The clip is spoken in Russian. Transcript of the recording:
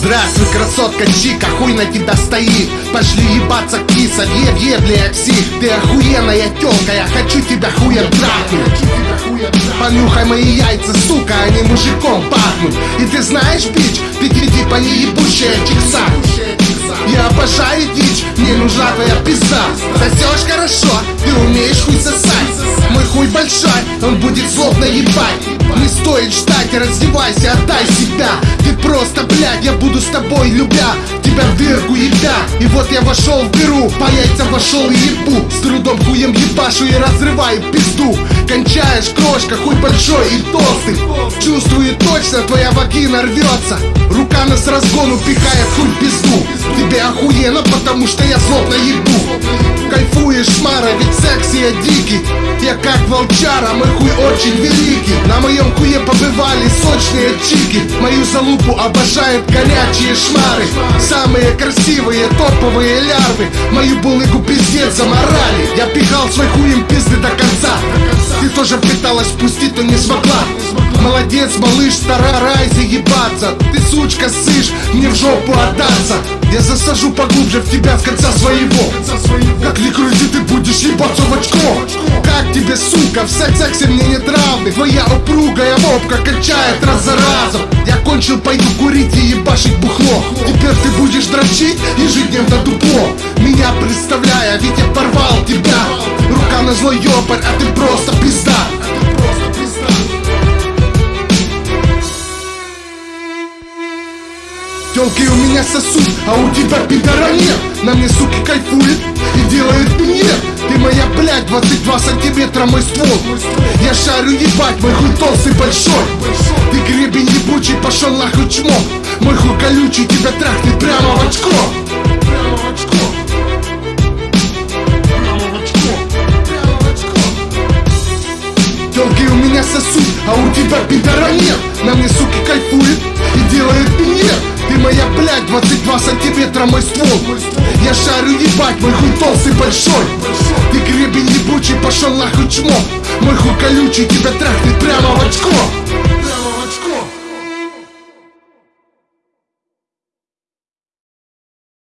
Здравствуй, красотка Чика, хуй на тебя стоит. Пошли ебаться киса, еб, ебли псих Ты охуенная тёлка, я хочу тебя хуем трахнуть. Понюхай мои яйца, сука, они мужиком пахнут. И ты знаешь, бич, ты типа не ебучая чикса. Я обожаю дичь, мне нужна твоя пизда. Сосешь хорошо, ты умеешь хуй сосать. Мой хуй большой, он будет злобно ебать. Не стоит ждать, раздевайся, отдай себя просто, блядь, я буду с тобой, любя Тебя в дырку ебя И вот я вошел в дыру, по яйцам вошел и ебу. С трудом хуем ебашу и разрываю пизду. Кончаешь, крошка, хуй большой и толстый. Чувствую точно, твоя вагина рвется. Рука нас разгону пихает хуй пизду. Тебе охуенно, потому что я злобно ебу Кайфуешь, Мара, ведь секси я дикий. Я как волчара, мой хуй очень великий. На моем хуе побывали сочные чики. Мою залупу обожают горячие шмары. Самые красивые топовые лярвы. Мою булыгу пиздец заморали. Я пихал свой хуем пизды до конца. Ты тоже пыталась пустить, но не смогла. Молодец, малыш, старай заебаться Ты, сучка, сышь, мне в жопу отдаться. Я засажу поглубже в тебя с конца своего в сексе мне нет равных Твоя упругая мопка качает раз за разом. Я кончил, пойду курить и ебашить бухло. Теперь ты будешь дрочить ежедневно дупло Меня представляя, ведь я порвал тебя. Рука на злой ёпарь, а ты просто пизда. Телки у меня сосуд, а у тебя пидора нет. На мне суки кайфует и моя, блядь, 22 сантиметра мой ствол. Я шарю ебать, мой хуй толстый большой. Ты гребень ебучий, пошел нахуй чмо Мой хуй колючий, тебя трахнет прямо в очко. Прямо в очко Телки у меня сосуд, а у тебя пидора нет. На мне суки кайфует и делает минет ты моя, блядь, 22 сантиметра мой ствол. Я шарю ебать, мой хуй толстый большой Ты гребень ебучий, пошел нахуй чмо Мой хуй колючий, тебя трахнет прямо в очко